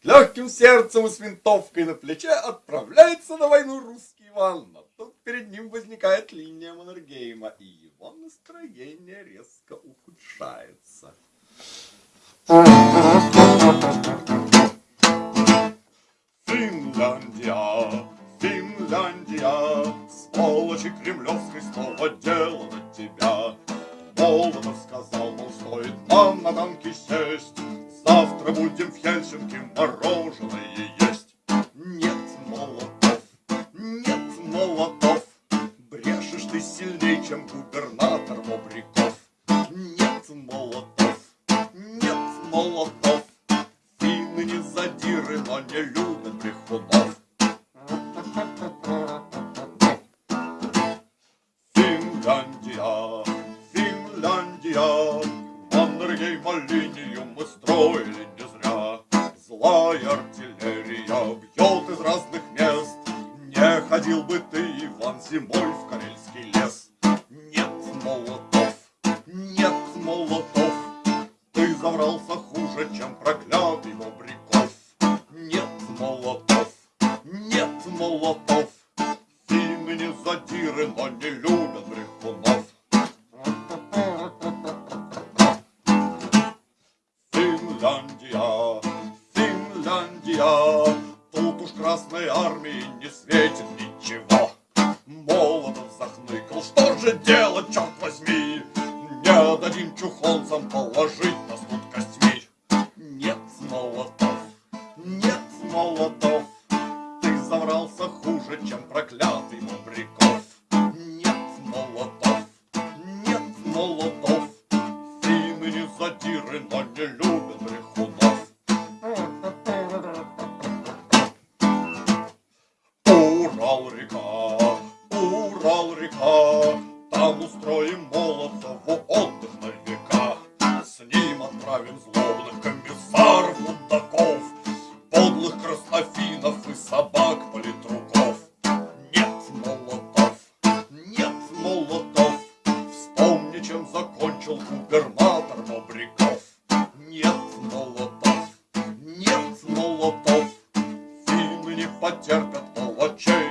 С легким сердцем и с винтовкой на плече отправляется на войну русский Иван. Но тут перед ним возникает линия Маннергейма, и его настроение резко ухудшается. Финляндия, Финляндия, сволочи кремлевской снова дело на тебя. Молотов сказал, мол, стоит нам на танке сесть, завтра будем в Хельсинки мороженое есть. Нет, Молотов, нет, Молотов, брешешь ты сильней, чем губернатор Бобриков. Нет, Молотов, нет, Молотов, финны не задиры, но не любят брехунов. Финляндия, Финляндия, Маннергейма линию мы строили. Злая артиллерия бьет из разных мест. Не ходил бы ты, Иван, зимой в Карельский лес. Нет, Молотов, нет, Молотов, ты заврался хуже, чем проклятый Бобриков. Нет, Молотов, нет, Молотов, финны задиры, но не любят брехунов. Финляндия, Финляндия, тут уж Красной Армии не светит ничего. Молотов захныкал, что же делать, черт возьми? Не дадим чухонцам положить нас тут костьми. Нет, Молотов, нет, Молотов, ты заврался хуже, чем проклятый Мобриков. Нет, Молотов, нет, Молотов, финны не задиры, но не любят брехунов. Урал-река, Урал-река, Там устроим Молотову отдых на века. С ним отправим злобных комиссаров, мудаков, Подлых краснофинов и собак политруков. Нет, Молотов, нет, Молотов, Вспомни, чем закончил губернатор Бобряков. Нет, Молотов, нет, Молотов, Финны не потерпят show.